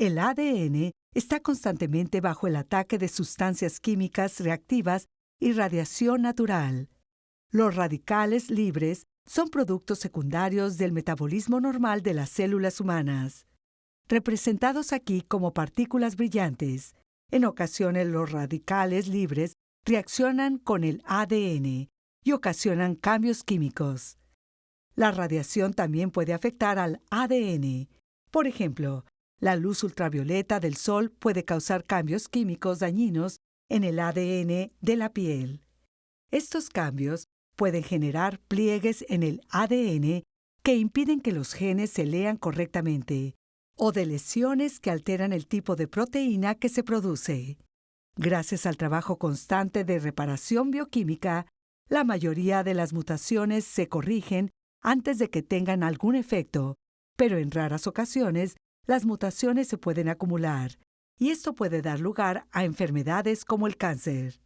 El ADN está constantemente bajo el ataque de sustancias químicas reactivas y radiación natural. Los radicales libres son productos secundarios del metabolismo normal de las células humanas, representados aquí como partículas brillantes. En ocasiones los radicales libres reaccionan con el ADN y ocasionan cambios químicos. La radiación también puede afectar al ADN. Por ejemplo, la luz ultravioleta del sol puede causar cambios químicos dañinos en el ADN de la piel. Estos cambios pueden generar pliegues en el ADN que impiden que los genes se lean correctamente, o de lesiones que alteran el tipo de proteína que se produce. Gracias al trabajo constante de reparación bioquímica, la mayoría de las mutaciones se corrigen antes de que tengan algún efecto, pero en raras ocasiones las mutaciones se pueden acumular, y esto puede dar lugar a enfermedades como el cáncer.